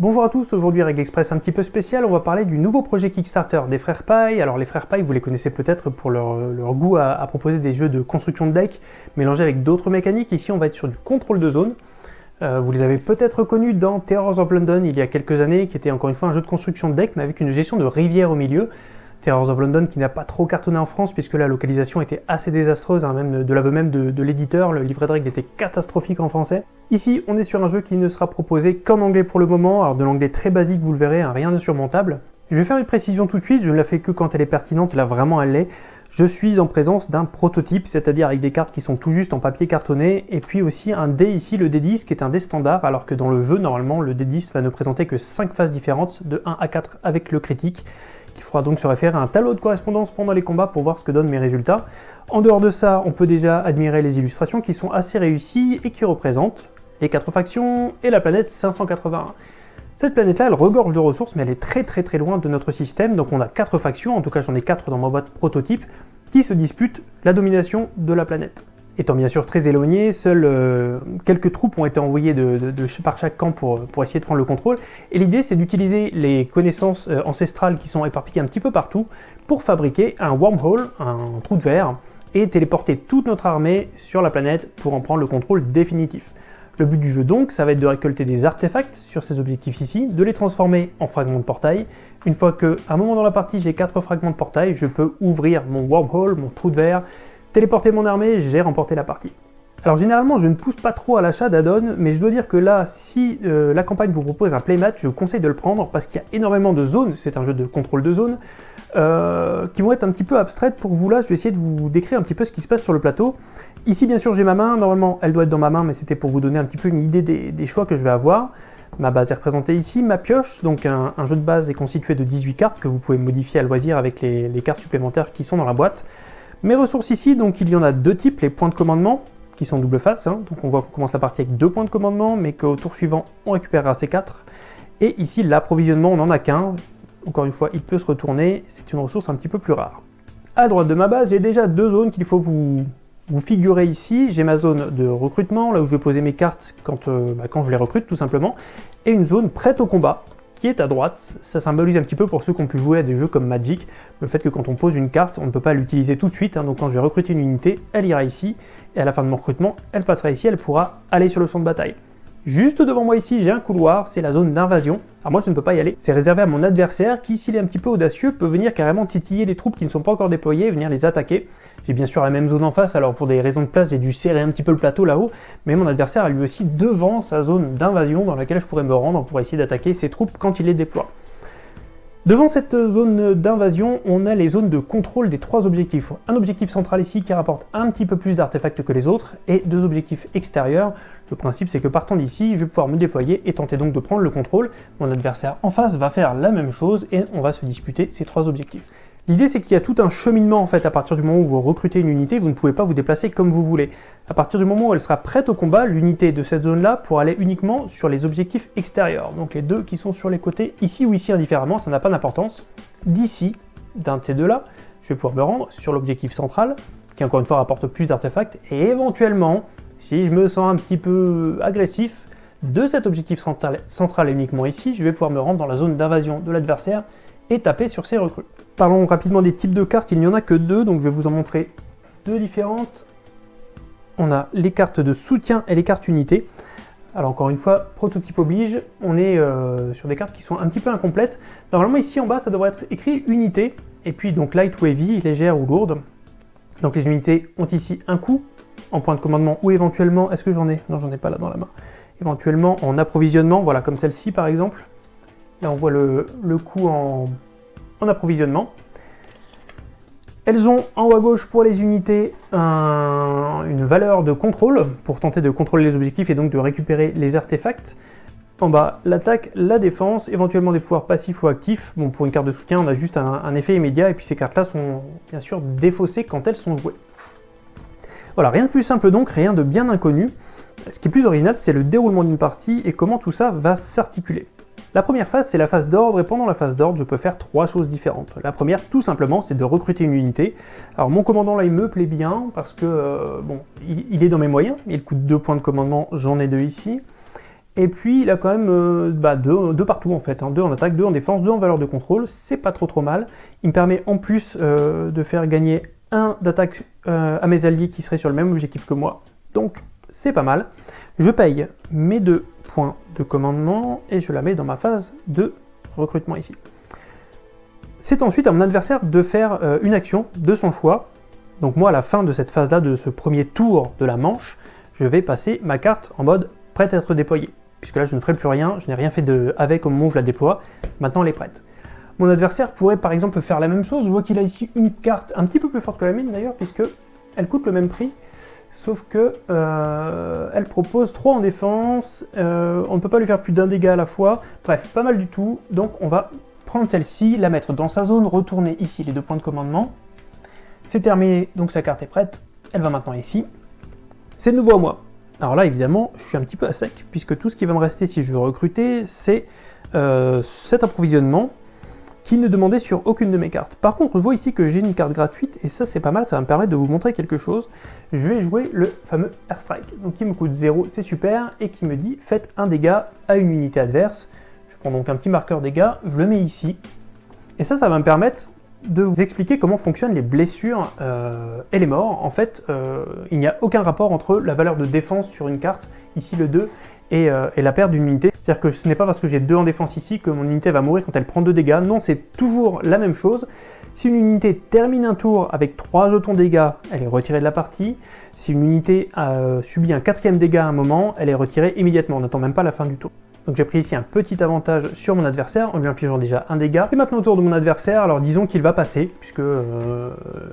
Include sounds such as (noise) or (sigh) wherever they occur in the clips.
Bonjour à tous, aujourd'hui Règle Express un petit peu spécial, on va parler du nouveau projet Kickstarter des frères Paille. Alors les frères Paille, vous les connaissez peut-être pour leur, goût à, proposer des jeux de construction de deck mélangés avec d'autres mécaniques. Ici on va être sur du contrôle de zone. Euh, vous les avez peut-être connus dans Terrors of London il y a quelques années, qui était encore une fois un jeu de construction de deck, mais avec une gestion de rivière au milieu. Terrors of London qui n'a pas trop cartonné en France puisque la localisation était assez désastreuse, hein, même de l'aveu même de, l'éditeur, le livret de règles était catastrophique en français. Ici, on est sur un jeu qui ne sera proposé qu'en anglais pour le moment, alors de l'anglais très basique, vous le verrez, hein, rien de surmontable. Je vais faire une précision tout de suite, je ne la fais que quand elle est pertinente, là vraiment elle l'est. Je suis en présence d'un prototype, c'est-à-dire avec des cartes qui sont tout juste en papier cartonné, et puis aussi un dé ici, le D10, qui est un dé standard, alors que dans le jeu, normalement, le D10 va ne présenter que 5 phases différentes, de 1 à 4 avec le critique. Il faudra donc se référer à un tableau de correspondance pendant les combats pour voir ce que donnent mes résultats. En dehors de ça, on peut déjà admirer les illustrations qui sont assez réussies et qui représentent les quatre factions et la planète 581. Cette planète-là, elle regorge de ressources, mais elle est très très très loin de notre système, donc on a quatre factions, en tout cas j'en ai quatre dans ma boîte prototype, qui se disputent la domination de la planète. Étant bien sûr très éloigné, seules euh, quelques troupes ont été envoyées de, par chaque camp pour, pour, essayer de prendre le contrôle. Et l'idée, c'est d'utiliser les connaissances euh, ancestrales qui sont éparpillées un petit peu partout pour fabriquer un wormhole, un trou de verre, et téléporter toute notre armée sur la planète pour en prendre le contrôle définitif. Le but du jeu donc, ça va être de récolter des artefacts sur ces objectifs ici, de les transformer en fragments de portail. Une fois qu'à un moment dans la partie j'ai 4 fragments de portail, je peux ouvrir mon wormhole, mon trou de verre, téléporter mon armée, j'ai remporté la partie. Alors généralement, je ne pousse pas trop à l'achat d'add-on, mais je dois dire que là, si euh, la campagne vous propose un playmat, je vous conseille de le prendre parce qu'il y a énormément de zones, c'est un jeu de contrôle de zone, euh, qui vont être un petit peu abstraites pour vous là. Je vais essayer de vous décrire un petit peu ce qui se passe sur le plateau. Ici, bien sûr, j'ai ma main. Normalement, elle doit être dans ma main, mais c'était pour vous donner un petit peu une idée des, choix que je vais avoir. Ma base est représentée ici, ma pioche, donc un, jeu de base est constitué de 18 cartes que vous pouvez modifier à loisir avec les cartes supplémentaires qui sont dans la boîte. Mes ressources ici, donc il y en a deux types, les points de commandement, qui sont double face, hein. donc on voit qu'on commence la partie avec deux points de commandement, mais qu'au tour suivant, on récupérera ces quatre. Et ici, l'approvisionnement, on n'en a qu'un, encore une fois, il peut se retourner, c'est une ressource un petit peu plus rare. À droite de ma base, j'ai déjà deux zones qu'il faut vous, vous figurer ici. J'ai ma zone de recrutement, là où je vais poser mes cartes quand, euh, bah, quand je les recrute, tout simplement, et une zone prête au combat, qui est à droite. Ça symbolise un petit peu pour ceux qui ont pu jouer à des jeux comme Magic, le fait que quand on pose une carte, on ne peut pas l'utiliser tout de suite, hein. donc quand je vais recruter une unité, elle ira ici, et à la fin de mon recrutement, elle passera ici, elle pourra aller sur le champ de bataille. Juste devant moi ici, j'ai un couloir, c'est la zone d'invasion. Alors moi, je ne peux pas y aller. C'est réservé à mon adversaire qui, s'il est un petit peu audacieux, peut venir carrément titiller les troupes qui ne sont pas encore déployées et venir les attaquer. J'ai bien sûr la même zone en face, alors pour des raisons de place, j'ai dû serrer un petit peu le plateau là-haut, mais mon adversaire a lui aussi devant sa zone d'invasion dans laquelle je pourrais me rendre pour essayer d'attaquer ses troupes quand il les déploie. Devant cette zone d'invasion, on a les zones de contrôle des trois objectifs. Un objectif central ici qui rapporte un petit peu plus d'artefacts que les autres, et deux objectifs extérieurs. Le principe c'est que partant d'ici, je vais pouvoir me déployer et tenter donc de prendre le contrôle. Mon adversaire en face va faire la même chose et on va se disputer ces trois objectifs. L'idée c'est qu'il y a tout un cheminement en fait à partir du moment où vous recrutez une unité, vous ne pouvez pas vous déplacer comme vous voulez. À partir du moment où elle sera prête au combat, l'unité de cette zone là pourra aller uniquement sur les objectifs extérieurs. Donc les deux qui sont sur les côtés, ici ou ici indifféremment, ça n'a pas d'importance. D'ici, d'un de ces deux là, je vais pouvoir me rendre sur l'objectif central, qui encore une fois rapporte plus d'artefacts, et éventuellement, si je me sens un petit peu agressif, de cet objectif central, central uniquement ici, je vais pouvoir me rendre dans la zone d'invasion de l'adversaire et taper sur ses recrues. Parlons rapidement des types de cartes, il n'y en a que deux, donc je vais vous en montrer deux différentes. On a les cartes de soutien et les cartes unités. Alors encore une fois, prototype oblige, on est euh, sur des cartes qui sont un petit peu incomplètes. Normalement ici en bas, ça devrait être écrit unité, et puis donc light ou heavy, légère ou lourde. Donc les unités ont ici un coup en point de commandement, ou éventuellement, est-ce que j'en ai? Non, j'en ai pas là dans la main. Éventuellement en approvisionnement, voilà, comme celle-ci par exemple. Là on voit le, le coup en en approvisionnement. Elles ont en haut à gauche pour les unités une valeur de contrôle pour tenter de contrôler les objectifs et donc de récupérer les artefacts. En bas, l'attaque, la défense, éventuellement des pouvoirs passifs ou actifs. Bon, pour une carte de soutien, on a juste un, effet immédiat et puis ces cartes-là sont bien sûr défaussées quand elles sont jouées. Voilà, rien de plus simple donc, rien de bien inconnu. Ce qui est plus original, c'est le déroulement d'une partie et comment tout ça va s'articuler. La première phase, c'est la phase d'ordre, et pendant la phase d'ordre, je peux faire trois choses différentes. La première, tout simplement, c'est de recruter une unité. Alors mon commandant là, il me plaît bien, parce que, euh, bon, il, est dans mes moyens, il coûte deux points de commandement, j'en ai deux ici. Et puis il a quand même euh, bah, deux, partout en fait, hein. deux en attaque, deux en défense, deux en valeur de contrôle, c'est pas trop trop mal. Il me permet en plus euh, de faire gagner un d'attaque à mes alliés qui seraient sur le même objectif que moi, donc c'est pas mal. Je paye mes deux points de commandement et je la mets dans ma phase de recrutement ici. C'est ensuite à mon adversaire de faire une action de son choix. Donc moi à la fin de cette phase là, de ce premier tour de la manche, je vais passer ma carte en mode prête à être déployée puisque là je ne ferai plus rien, je n'ai rien fait de avec au moment où je la déploie, maintenant elle est prête. Mon adversaire pourrait par exemple faire la même chose, je vois qu'il a ici une carte un petit peu plus forte que la mienne d'ailleurs, puisque elle coûte le même prix, sauf que euh, elle propose 3 en défense, euh, on ne peut pas lui faire plus d'un dégât à la fois, bref, pas mal du tout, donc on va prendre celle-ci, la mettre dans sa zone, retourner ici les deux points de commandement, c'est terminé, donc sa carte est prête, elle va maintenant ici, c'est de nouveau à moi. Alors là, évidemment, je suis un petit peu à sec, puisque tout ce qui va me rester si je veux recruter, c'est euh, cet approvisionnement qui ne demandait sur aucune de mes cartes. Par contre, je vois ici que j'ai une carte gratuite, et ça c'est pas mal, ça va me permettre de vous montrer quelque chose. Je vais jouer le fameux Airstrike, donc qui me coûte 0, c'est super, et qui me dit faites un dégât à une unité adverse. Je prends donc un petit marqueur dégâts, je le mets ici, et ça, ça va me permettre de vous expliquer comment fonctionnent les blessures euh, et les morts. En fait, euh, il n'y a aucun rapport entre la valeur de défense sur une carte, ici le 2, euh, et, la perte d'une unité. C'est-à-dire que ce n'est pas parce que j'ai 2 en défense ici que mon unité va mourir quand elle prend 2 dégâts. Non, c'est toujours la même chose. Si une unité termine un tour avec 3 jetons dégâts, elle est retirée de la partie. Si une unité a subi un quatrième dégât à un moment, elle est retirée immédiatement. On n'attend même pas la fin du tour. Donc j'ai pris ici un petit avantage sur mon adversaire en lui infligeant déjà un dégât. Et maintenant autour de mon adversaire, alors disons qu'il va passer, puisque euh,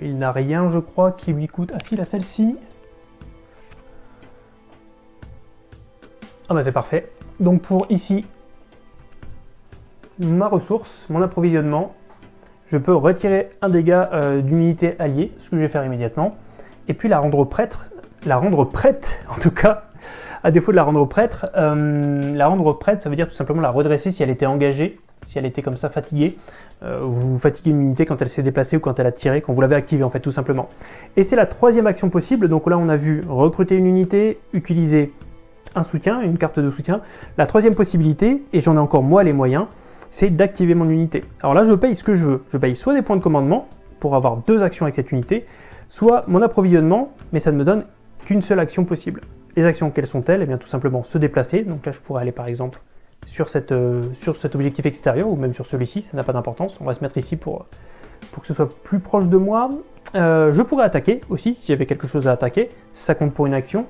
il n'a rien je crois qui lui coûte... Ah si, la celle-ci Ah bah c'est parfait. Donc pour ici, ma ressource, mon approvisionnement, je peux retirer un dégât euh, d'unité alliée, ce que je vais faire immédiatement, et puis la rendre prête, la rendre prête (laughs) en tout cas, à défaut de la rendre prête, euh, la rendre prête, ça veut dire tout simplement la redresser si elle était engagée, si elle était comme ça fatiguée. Euh, vous fatiguez une unité quand elle s'est déplacée ou quand elle a tiré, quand vous l'avez activée en fait tout simplement. Et c'est la troisième action possible, donc là on a vu recruter une unité, utiliser un soutien, une carte de soutien. La troisième possibilité, et j'en ai encore moi les moyens, c'est d'activer mon unité. Alors là je paye ce que je veux, je paye soit des points de commandement, pour avoir deux actions avec cette unité, soit mon approvisionnement, mais ça ne me donne qu'une seule action possible. Les actions, quelles sont-elles? Eh bien tout simplement se déplacer. Donc là, je pourrais aller par exemple euh, sur cet objectif extérieur ou même sur celui-ci, ça n'a pas d'importance. On va se mettre ici pour, pour que ce soit plus proche de moi. Euh, je pourrais attaquer aussi si j'avais quelque chose à attaquer, ça compte pour une action.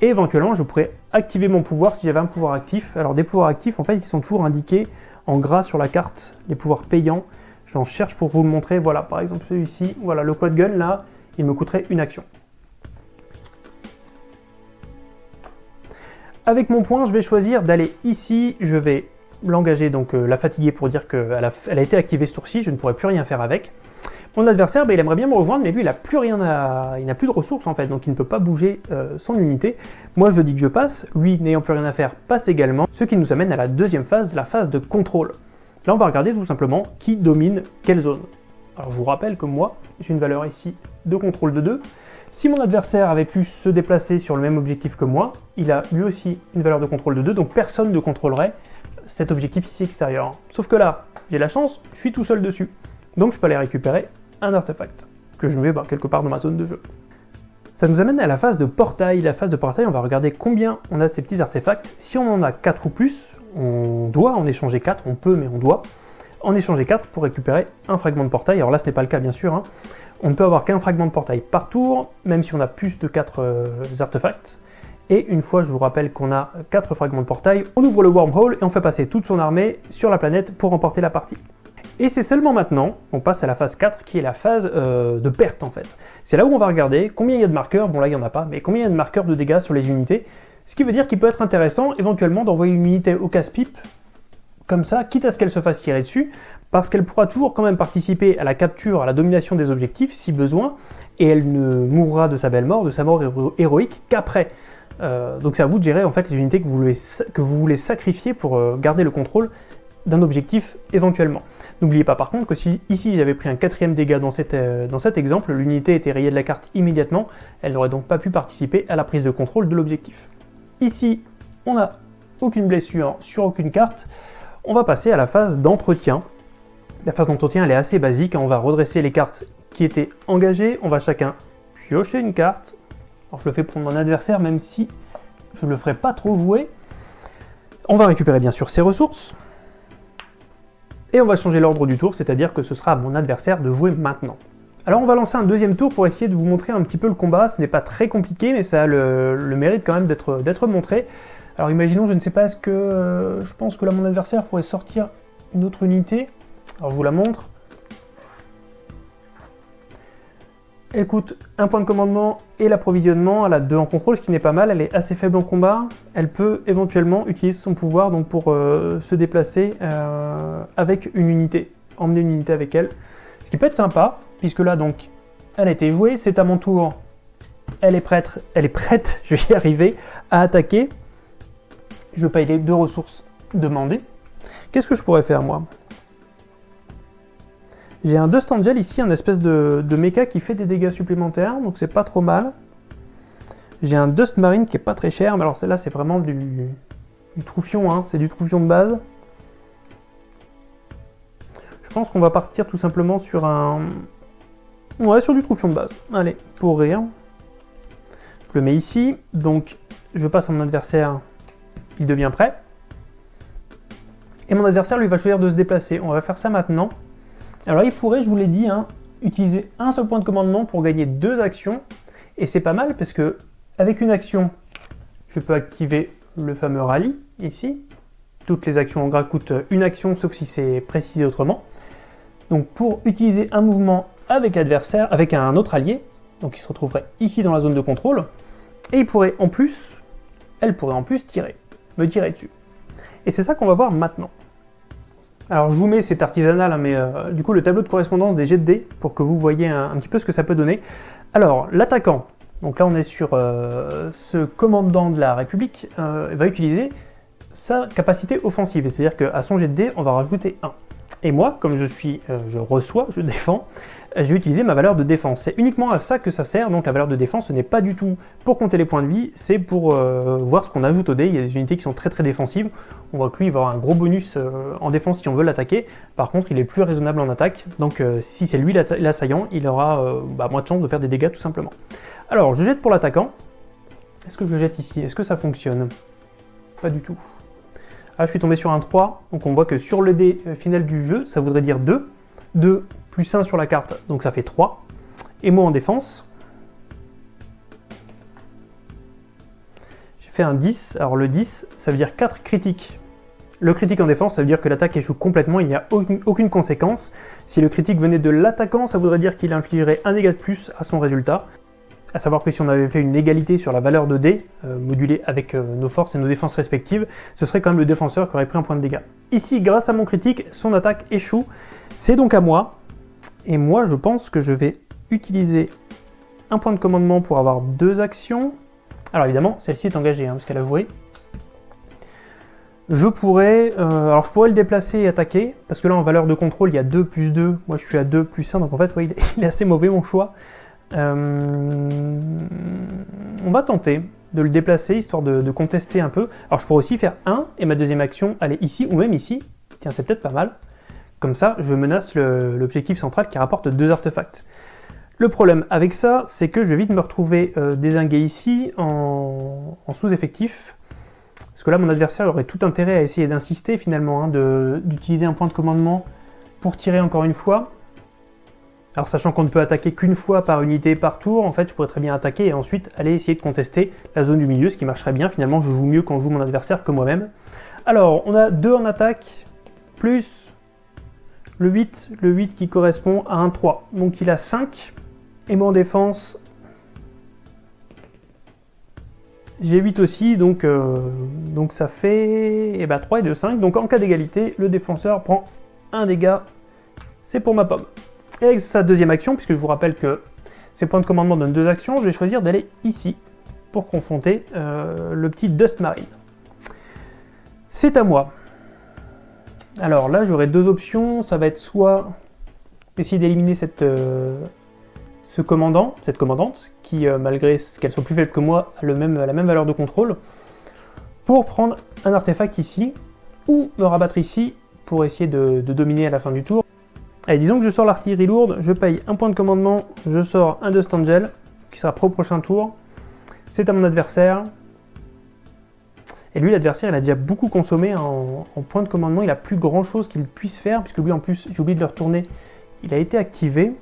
Et éventuellement, je pourrais activer mon pouvoir si j'avais un pouvoir actif. Alors des pouvoirs actifs, en fait, ils sont toujours indiqués en gras sur la carte, les pouvoirs payants. J'en cherche pour vous le montrer. Voilà, par exemple celui-ci, voilà, le quad gun, là, il me coûterait une action. Avec mon point, je vais choisir d'aller ici, je vais l'engager, donc euh, la fatiguer pour dire qu'elle a, été activée ce tour-ci, je ne pourrai plus rien faire avec. Mon adversaire, ben, il aimerait bien me rejoindre, mais lui, il n'a plus rien à... il n'a plus de ressources en fait, donc il ne peut pas bouger euh, son unité. Moi, je dis que je passe, lui, n'ayant plus rien à faire, passe également, ce qui nous amène à la deuxième phase, la phase de contrôle. Là, on va regarder tout simplement qui domine quelle zone. Alors, je vous rappelle que moi, j'ai une valeur ici de contrôle de 2, si mon adversaire avait pu se déplacer sur le même objectif que moi, il a lui aussi une valeur de contrôle de 2, donc personne ne contrôlerait cet objectif ici extérieur. Sauf que là, j'ai la chance, je suis tout seul dessus. Donc je peux aller récupérer un artefact, que je mets bah, quelque part dans ma zone de jeu. Ça nous amène à la phase de portail. La phase de portail, on va regarder combien on a de ces petits artefacts. Si on en a 4 ou plus, on doit en échanger 4, on peut mais on doit en échanger 4 pour récupérer un fragment de portail. Alors là, ce n'est pas le cas bien sûr. Hein. On ne peut avoir qu'un fragment de portail par tour, même si on a plus de 4 euh, artefacts. Et une fois, je vous rappelle qu'on a 4 fragments de portail, on ouvre le wormhole et on fait passer toute son armée sur la planète pour remporter la partie. Et c'est seulement maintenant, on passe à la phase 4, qui est la phase euh, de perte en fait. C'est là où on va regarder combien il y a de marqueurs, bon là il n'y en a pas, mais combien il y a de marqueurs de dégâts sur les unités, ce qui veut dire qu'il peut être intéressant éventuellement d'envoyer une unité au casse-pipe, comme ça, quitte à ce qu'elle se fasse tirer dessus, parce qu'elle pourra toujours quand même participer à la capture, à la domination des objectifs, si besoin, et elle ne mourra de sa belle mort, de sa mort héroïque, qu'après. Euh, donc c'est à vous de gérer en fait les unités que vous voulez, sacrifier pour euh, garder le contrôle d'un objectif éventuellement. N'oubliez pas par contre que si ici j'avais pris un quatrième dégât dans, euh, dans cet exemple, l'unité était rayée de la carte immédiatement, elle n'aurait donc pas pu participer à la prise de contrôle de l'objectif. Ici, on a aucune blessure sur aucune carte, on va passer à la phase d'entretien. La phase d'entretien, elle est assez basique. On va redresser les cartes qui étaient engagées. On va chacun piocher une carte. Alors, je le fais pour mon adversaire, même si je ne le ferai pas trop jouer. On va récupérer bien sûr ses ressources. Et on va changer l'ordre du tour, c'est-à-dire que ce sera à mon adversaire de jouer maintenant. Alors on va lancer un deuxième tour pour essayer de vous montrer un petit peu le combat. Ce n'est pas très compliqué, mais ça a le, mérite quand même d'être montré. Alors imaginons, je ne sais pas, est-ce que euh, je pense que là mon adversaire pourrait sortir une autre unité. Alors je vous la montre. Elle coûte un point de commandement et l'approvisionnement. Elle a deux en contrôle, ce qui n'est pas mal. Elle est assez faible en combat. Elle peut éventuellement utiliser son pouvoir donc pour euh, se déplacer euh, avec une unité, emmener une unité avec elle. Ce qui peut être sympa, puisque là donc elle a été jouée. C'est à mon tour. Elle est prête, elle est prête, (laughs) je vais y arriver, à attaquer. Je paye les deux ressources demandées. Qu'est-ce que je pourrais faire moi? J'ai un Dust Angel ici, un espèce de, mecha qui fait des dégâts supplémentaires, donc c'est pas trop mal. J'ai un Dust Marine qui est pas très cher, mais alors celle-là c'est vraiment du, du troufion, hein. c'est du troufion de base. Je pense qu'on va partir tout simplement sur un... Ouais, sur du troufion de base. Allez, pour rire. Je le mets ici, donc je passe à mon adversaire, il devient prêt. Et mon adversaire lui va choisir de se déplacer. On va faire ça maintenant. Alors il pourrait, je vous l'ai dit, hein, utiliser un seul point de commandement pour gagner deux actions. Et c'est pas mal parce que avec une action, je peux activer le fameux rallye ici. Toutes les actions en gras coûtent une action sauf si c'est précisé autrement. Donc pour utiliser un mouvement avec l'adversaire, avec un autre allié, donc il se retrouverait ici dans la zone de contrôle, et il pourrait en plus, elle pourrait en plus tirer, me tirer dessus. Et c'est ça qu'on va voir maintenant. Alors je vous mets, c'est artisanal, hein, mais euh, du coup le tableau de correspondance des jets de dés pour que vous voyez un, petit peu ce que ça peut donner. Alors l'attaquant, donc là on est sur euh, ce commandant de la République, euh, va utiliser sa capacité offensive, c'est-à-dire qu'à son jet de dés on va rajouter 1. Et moi, comme je suis, je reçois, je défends, je vais utiliser ma valeur de défense. C'est uniquement à ça que ça sert, donc la valeur de défense, ce n'est pas du tout pour compter les points de vie, c'est pour euh, voir ce qu'on ajoute au dé. Il y a des unités qui sont très très défensives. On voit que lui, il va avoir un gros bonus euh, en défense si on veut l'attaquer. Par contre, il est plus raisonnable en attaque, donc euh, si c'est lui l'assaillant, il aura bah, moins de chances de faire des dégâts tout simplement. Alors, je jette pour l'attaquant. Est-ce que je jette ici? Est-ce que ça fonctionne? Pas du tout. Ah, je suis tombé sur un 3, donc on voit que sur le dé final du jeu, ça voudrait dire 2. 2 plus 1 sur la carte, donc ça fait 3. Et moi en défense, j'ai fait un 10. Alors le 10, ça veut dire 4 critiques. Le critique en défense, ça veut dire que l'attaque échoue complètement, il n'y a aucune, conséquence. Si le critique venait de l'attaquant, ça voudrait dire qu'il infligerait un dégât de plus à son résultat. A savoir que si on avait fait une égalité sur la valeur de dés, euh, modulée avec euh, nos forces et nos défenses respectives, ce serait quand même le défenseur qui aurait pris un point de dégâts. Ici, grâce à mon critique, son attaque échoue. C'est donc à moi, et moi, je pense que je vais utiliser un point de commandement pour avoir deux actions. Alors évidemment, celle-ci est engagée, hein, parce qu'elle a joué. Je pourrais, euh, alors je pourrais le déplacer et attaquer, parce que là en valeur de contrôle il y a 2 plus 2, moi je suis à 2 plus 1, donc en fait (laughs) il, est, assez mauvais mon choix. Euh, on va tenter de le déplacer, histoire de, contester un peu. Alors je pourrais aussi faire 1, et ma deuxième action aller ici, ou même ici. Tiens, c'est peut-être pas mal. Comme ça, je menace l'objectif central qui rapporte deux artefacts. Le problème avec ça, c'est que je vais vite me retrouver euh, désingué ici en, sous-effectif. Parce que là, mon adversaire aurait tout intérêt à essayer d'insister finalement, hein, d'utiliser un point de commandement pour tirer encore une fois. Alors sachant qu'on ne peut attaquer qu'une fois par unité par tour, en fait je pourrais très bien attaquer et ensuite aller essayer de contester la zone du milieu, ce qui marcherait bien. Finalement je joue mieux quand je joue mon adversaire que moi-même. Alors on a 2 en attaque, plus le 8, le 8 qui correspond à un 3. Donc il a 5. Et moi en défense, j'ai 8 aussi, donc, euh, donc ça fait eh ben, 3 et 2, 5. Donc en cas d'égalité, le défenseur prend un dégât. C'est pour ma pomme. Et avec sa deuxième action, puisque je vous rappelle que ces points de commandement donnent deux actions, je vais choisir d'aller ici pour confronter euh, le petit Dust Marine. C'est à moi. Alors là, j'aurai deux options. Ça va être soit essayer d'éliminer euh, ce commandant, cette commandante, qui, euh, malgré qu'elle soit plus faible que moi, a même, la même valeur de contrôle. pour prendre un artefact ici, ou me rabattre ici pour essayer de, dominer à la fin du tour. Allez, disons que je sors l'artillerie lourde, je paye un point de commandement, je sors un Dust Angel, qui sera pro prochain tour. C'est à mon adversaire. Et lui, l'adversaire, il a déjà beaucoup consommé en, point de commandement. Il a plus grand chose qu'il puisse faire, puisque lui, en plus, j'ai oublié de le retourner, il a été activé.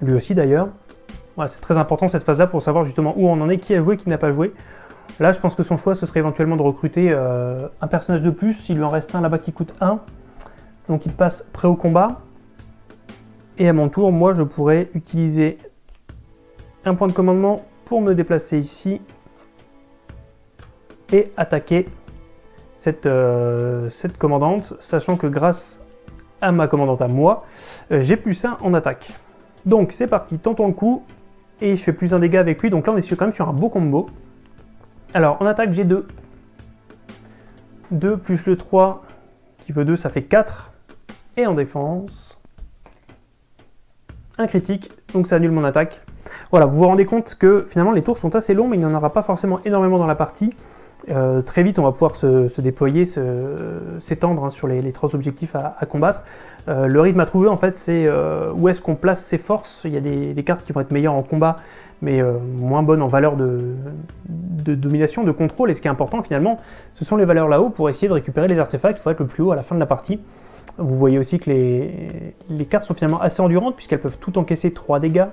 Lui aussi, d'ailleurs. Voilà, c'est très important cette phase-là pour savoir justement où on en est, qui a joué, qui n'a pas joué. Là, je pense que son choix, ce serait éventuellement de recruter euh, un personnage de plus. Il lui en reste un là-bas qui coûte 1. Donc il passe prêt au combat. Et à mon tour, moi, je pourrais utiliser un point de commandement pour me déplacer ici et attaquer cette, euh, commandante, sachant que grâce à ma commandante à moi, euh, j'ai plus 1 en attaque. Donc c'est parti, tentons le coup, et je fais plus un dégât avec lui, donc là on est quand même sur un beau combo. Alors, en attaque, j'ai 2. 2 plus le 3 qui veut 2, ça fait 4. Et en défense, critique, donc ça annule mon attaque. Voilà, vous vous rendez compte que finalement les tours sont assez longs, mais il n'y en aura pas forcément énormément dans la partie. Euh, très vite, on va pouvoir se, déployer, s'étendre hein, sur les, trois objectifs à, combattre. Euh, le rythme à trouver, en fait, c'est euh, où est-ce qu'on place ses forces. Il y a des, cartes qui vont être meilleures en combat, mais moins bonnes en valeur de, domination, de contrôle. Et ce qui est important, finalement, ce sont les valeurs là-haut pour essayer de récupérer les artefacts. Il faut être le plus haut à la fin de la partie. Vous voyez aussi que les, les cartes sont finalement assez endurantes, puisqu'elles peuvent tout encaisser 3 dégâts.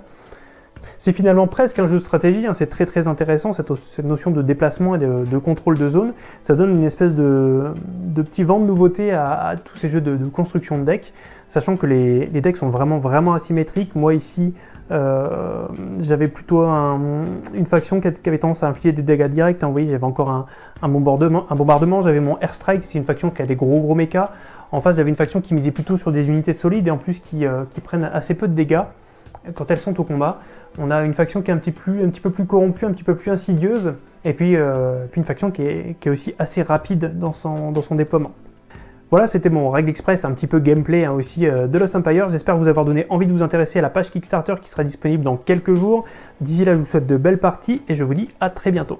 C'est finalement presque un jeu de stratégie, hein. c'est très très intéressant cette, notion de déplacement et de, contrôle de zone. Ça donne une espèce de, petit vent de nouveauté à, tous ces jeux de, construction de decks, sachant que les, decks sont vraiment vraiment asymétriques. Moi ici, euh, j'avais plutôt une faction qui, avait tendance à infliger des dégâts directs. Hein. Vous voyez, j'avais encore un, bombardement, un bombardement j'avais mon airstrike, c'est une faction qui a des gros gros mechas. En face, j'avais une faction qui misait plutôt sur des unités solides et en plus qui, euh, qui prennent assez peu de dégâts quand elles sont au combat. On a une faction qui est un petit, peu plus corrompue, un petit peu plus insidieuse, et puis, euh, une faction qui est, aussi assez rapide dans son, déploiement. Voilà, c'était mon règle express, un petit peu gameplay hein, aussi euh, de Lost Empire. J'espère vous avoir donné envie de vous intéresser à la page Kickstarter qui sera disponible dans quelques jours. D'ici là, je vous souhaite de belles parties et je vous dis à très bientôt.